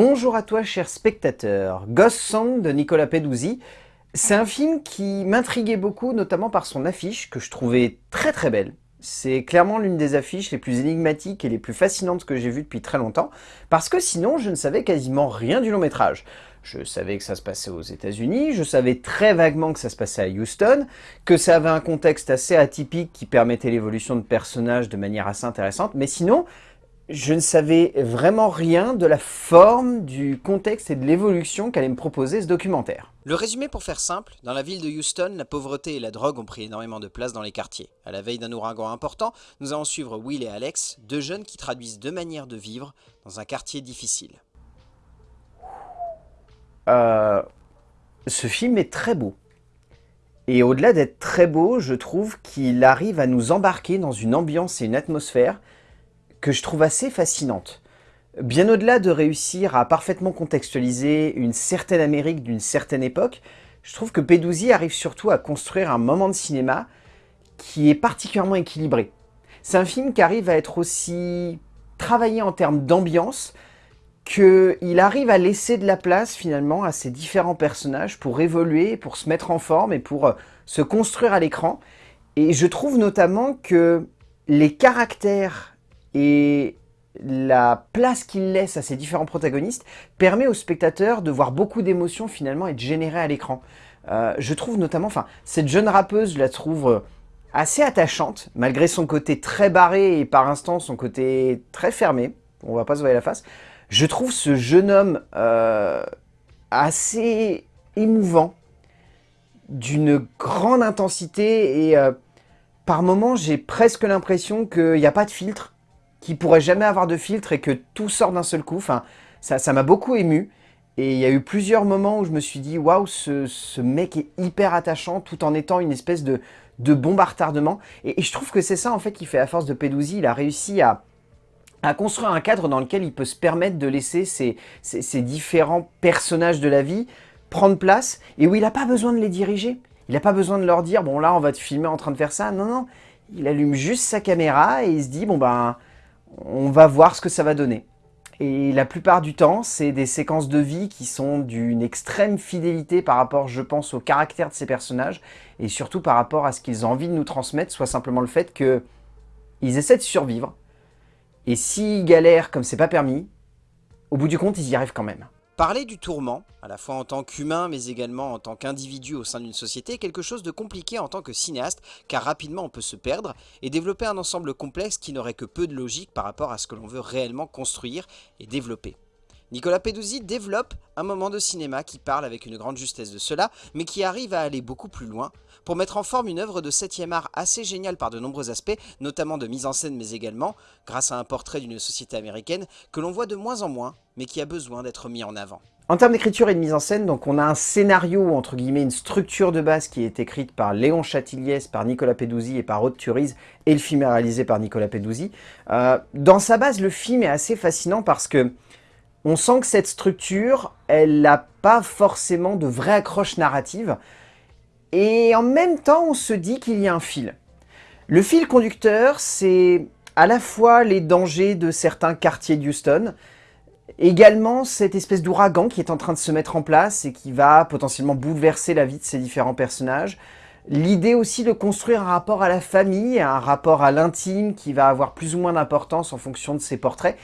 Bonjour à toi cher spectateur, Ghost Song de Nicolas Peduzzi. C'est un film qui m'intriguait beaucoup, notamment par son affiche, que je trouvais très très belle. C'est clairement l'une des affiches les plus énigmatiques et les plus fascinantes que j'ai vues depuis très longtemps, parce que sinon je ne savais quasiment rien du long métrage. Je savais que ça se passait aux états unis je savais très vaguement que ça se passait à Houston, que ça avait un contexte assez atypique qui permettait l'évolution de personnages de manière assez intéressante, mais sinon, je ne savais vraiment rien de la forme, du contexte et de l'évolution qu'allait me proposer ce documentaire. Le résumé pour faire simple, dans la ville de Houston, la pauvreté et la drogue ont pris énormément de place dans les quartiers. À la veille d'un ouragan important, nous allons suivre Will et Alex, deux jeunes qui traduisent deux manières de vivre dans un quartier difficile. Euh, ce film est très beau. Et au-delà d'être très beau, je trouve qu'il arrive à nous embarquer dans une ambiance et une atmosphère que je trouve assez fascinante. Bien au-delà de réussir à parfaitement contextualiser une certaine Amérique d'une certaine époque, je trouve que Peduzzi arrive surtout à construire un moment de cinéma qui est particulièrement équilibré. C'est un film qui arrive à être aussi travaillé en termes d'ambiance, qu'il arrive à laisser de la place finalement à ces différents personnages pour évoluer, pour se mettre en forme et pour euh, se construire à l'écran. Et je trouve notamment que les caractères et la place qu'il laisse à ces différents protagonistes permet aux spectateurs de voir beaucoup d'émotions finalement être générées à l'écran. Euh, je trouve notamment, enfin, cette jeune rappeuse, je la trouve euh, assez attachante, malgré son côté très barré et par instant son côté très fermé, on va pas se voir la face. Je trouve ce jeune homme euh, assez émouvant, d'une grande intensité et par moments j'ai presque l'impression qu'il n'y a pas de filtre qui pourrait jamais avoir de filtre et que tout sort d'un seul coup. Enfin, ça m'a beaucoup ému. Et il y a eu plusieurs moments où je me suis dit, waouh, ce, mec est hyper attachant tout en étant une espèce de, de bombe à retardement. Et, je trouve que c'est ça en fait qui fait la force de Peduzzi. Il a réussi à, à construire un cadre dans lequel il peut se permettre de laisser ces, ces, différents personnages de la vie prendre place et où il n'a pas besoin de les diriger. Il n'a pas besoin de leur dire, bon là on va te filmer en train de faire ça. Non, non, il allume juste sa caméra et il se dit, bon ben on va voir ce que ça va donner. Et la plupart du temps, c'est des séquences de vie qui sont d'une extrême fidélité par rapport, je pense, au caractère de ces personnages, et surtout par rapport à ce qu'ils ont envie de nous transmettre, soit simplement le fait qu'ils essaient de survivre, et s'ils galèrent comme c'est pas permis, au bout du compte, ils y arrivent quand même. Parler du tourment, à la fois en tant qu'humain mais également en tant qu'individu au sein d'une société, est quelque chose de compliqué en tant que cinéaste car rapidement on peut se perdre et développer un ensemble complexe qui n'aurait que peu de logique par rapport à ce que l'on veut réellement construire et développer. Nicolas Peduzzi développe un moment de cinéma qui parle avec une grande justesse de cela, mais qui arrive à aller beaucoup plus loin, pour mettre en forme une œuvre de 7 art assez géniale par de nombreux aspects, notamment de mise en scène mais également, grâce à un portrait d'une société américaine que l'on voit de moins en moins, mais qui a besoin d'être mis en avant. En termes d'écriture et de mise en scène, donc on a un scénario, entre guillemets, une structure de base qui est écrite par Léon Chatiliès, par Nicolas Peduzzi et par Aude Turiz, et le film est réalisé par Nicolas Peduzzi. Euh, dans sa base, le film est assez fascinant parce que on sent que cette structure, elle n'a pas forcément de vraie accroche narrative. Et en même temps, on se dit qu'il y a un fil. Le fil conducteur, c'est à la fois les dangers de certains quartiers d'Houston, également cette espèce d'ouragan qui est en train de se mettre en place et qui va potentiellement bouleverser la vie de ces différents personnages. L'idée aussi de construire un rapport à la famille, un rapport à l'intime qui va avoir plus ou moins d'importance en fonction de ces portraits.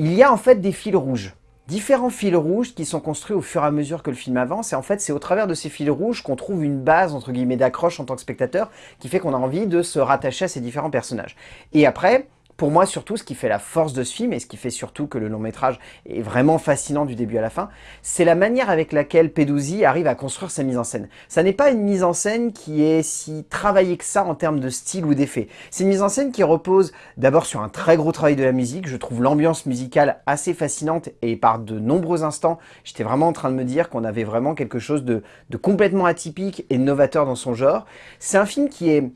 Il y a en fait des fils rouges, différents fils rouges qui sont construits au fur et à mesure que le film avance, et en fait c'est au travers de ces fils rouges qu'on trouve une base entre guillemets d'accroche en tant que spectateur, qui fait qu'on a envie de se rattacher à ces différents personnages. Et après, pour moi, surtout, ce qui fait la force de ce film, et ce qui fait surtout que le long métrage est vraiment fascinant du début à la fin, c'est la manière avec laquelle Peduzzi arrive à construire sa mise en scène. Ça n'est pas une mise en scène qui est si travaillée que ça en termes de style ou d'effet. C'est une mise en scène qui repose d'abord sur un très gros travail de la musique. Je trouve l'ambiance musicale assez fascinante, et par de nombreux instants, j'étais vraiment en train de me dire qu'on avait vraiment quelque chose de, de complètement atypique et novateur dans son genre. C'est un film qui est,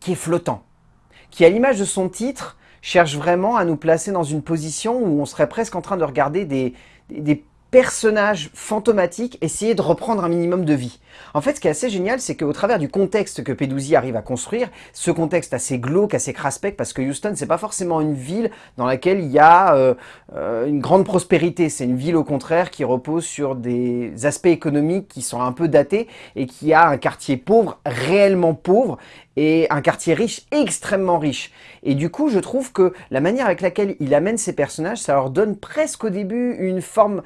qui est flottant qui, à l'image de son titre, cherche vraiment à nous placer dans une position où on serait presque en train de regarder des, personnages fantomatiques essayer de reprendre un minimum de vie. En fait, ce qui est assez génial, c'est qu'au travers du contexte que Peduzzi arrive à construire, ce contexte assez glauque, assez craspec, parce que Houston, c'est pas forcément une ville dans laquelle il y a euh, euh, une grande prospérité. C'est une ville, au contraire, qui repose sur des aspects économiques qui sont un peu datés et qui a un quartier pauvre, réellement pauvre, et un quartier riche, extrêmement riche. Et du coup, je trouve que la manière avec laquelle il amène ses personnages, ça leur donne presque au début une forme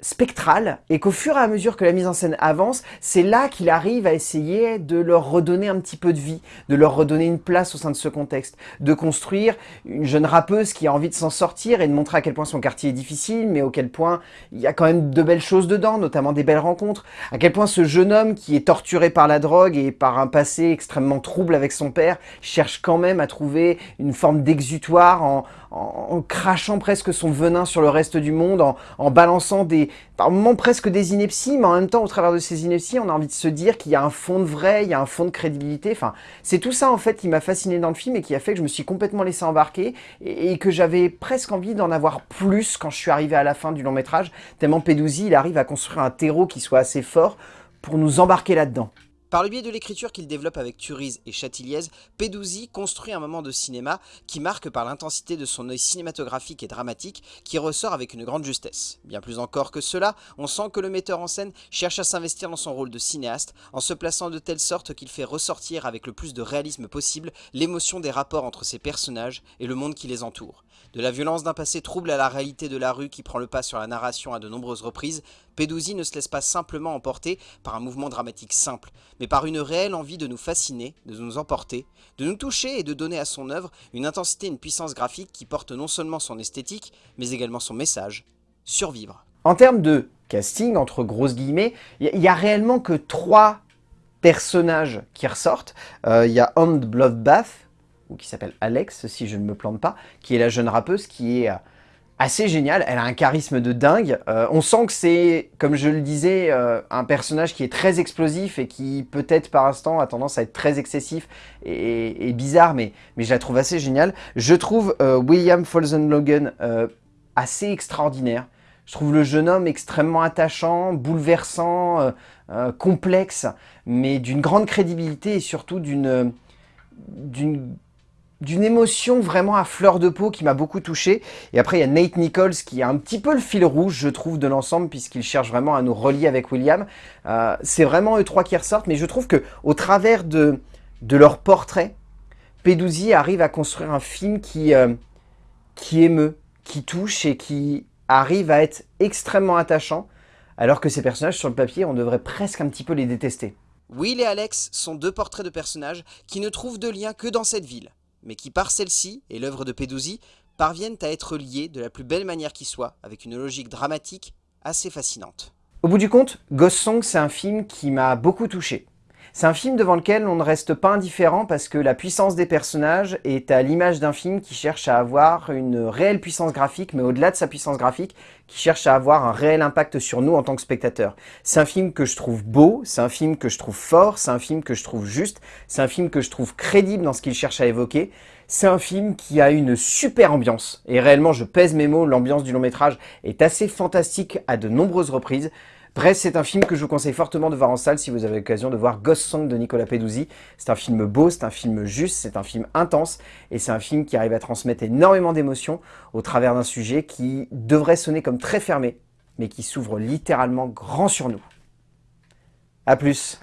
spectrale et qu'au fur et à mesure que la mise en scène avance, c'est là qu'il arrive à essayer de leur redonner un petit peu de vie, de leur redonner une place au sein de ce contexte, de construire une jeune rappeuse qui a envie de s'en sortir et de montrer à quel point son quartier est difficile, mais auquel point il y a quand même de belles choses dedans, notamment des belles rencontres, à quel point ce jeune homme qui est torturé par la drogue et par un passé extrêmement trouble avec son père, cherche quand même à trouver une forme d'exutoire en, en, crachant presque son venin sur le reste du monde, en, balançant des, par moments presque des inepties, mais en même temps, au travers de ces inepties, on a envie de se dire qu'il y a un fond de vrai, il y a un fond de crédibilité. Enfin, c'est tout ça, en fait, qui m'a fasciné dans le film et qui a fait que je me suis complètement laissé embarquer et, que j'avais presque envie d'en avoir plus quand je suis arrivé à la fin du long métrage, tellement Peduzzi, il arrive à construire un terreau qui soit assez fort pour nous embarquer là-dedans. Par le biais de l'écriture qu'il développe avec Turiz et Chatiliez, Peduzzi construit un moment de cinéma qui marque par l'intensité de son œil cinématographique et dramatique qui ressort avec une grande justesse. Bien plus encore que cela, on sent que le metteur en scène cherche à s'investir dans son rôle de cinéaste en se plaçant de telle sorte qu'il fait ressortir avec le plus de réalisme possible l'émotion des rapports entre ses personnages et le monde qui les entoure. De la violence d'un passé trouble à la réalité de la rue qui prend le pas sur la narration à de nombreuses reprises, Peduzzi ne se laisse pas simplement emporter par un mouvement dramatique simple, mais par une réelle envie de nous fasciner, de nous emporter, de nous toucher et de donner à son œuvre une intensité et une puissance graphique qui porte non seulement son esthétique, mais également son message, survivre. En termes de casting, entre grosses guillemets, il n'y a, réellement que trois personnages qui ressortent. Euh, il y a Hand Bloodbath, ou qui s'appelle Alex, si je ne me plante pas, qui est la jeune rappeuse qui est euh, assez géniale, elle a un charisme de dingue. Euh, on sent que c'est, comme je le disais, euh, un personnage qui est très explosif et qui peut-être par instant a tendance à être très excessif et, bizarre, mais, mais je la trouve assez géniale. Je trouve euh, William Folsen Logan assez extraordinaire. Je trouve le jeune homme extrêmement attachant, bouleversant, complexe, mais d'une grande crédibilité et surtout d'une d'une émotion vraiment à fleur de peau qui m'a beaucoup touché. Et après, il y a Nate Nichols qui est un petit peu le fil rouge, je trouve, de l'ensemble, puisqu'il cherche vraiment à nous relier avec William. Euh, c'est vraiment eux trois qui ressortent, mais je trouve que au travers de, de leur portrait, Peduzzi arrive à construire un film qui, euh, qui émeut, qui touche et qui arrive à être extrêmement attachant, alors que ces personnages, sur le papier, on devrait presque un petit peu les détester. Will et Alex sont deux portraits de personnages qui ne trouvent de lien que dans cette ville mais qui par celle-ci, et l'œuvre de Peduzzi, parviennent à être liés de la plus belle manière qui soit, avec une logique dramatique assez fascinante. Au bout du compte, Ghost Song, c'est un film qui m'a beaucoup touché. C'est un film devant lequel on ne reste pas indifférent parce que la puissance des personnages est à l'image d'un film qui cherche à avoir une réelle puissance graphique, mais au-delà de sa puissance graphique, qui cherche à avoir un réel impact sur nous en tant que spectateurs. C'est un film que je trouve beau, c'est un film que je trouve fort, c'est un film que je trouve juste, c'est un film que je trouve crédible dans ce qu'il cherche à évoquer. C'est un film qui a une super ambiance, et réellement je pèse mes mots, l'ambiance du long métrage est assez fantastique à de nombreuses reprises. Bref, c'est un film que je vous conseille fortement de voir en salle si vous avez l'occasion de voir Ghost Song de Nicolas Peduzzi. C'est un film beau, c'est un film juste, c'est un film intense et c'est un film qui arrive à transmettre énormément d'émotions au travers d'un sujet qui devrait sonner comme très fermé, mais qui s'ouvre littéralement grand sur nous. A plus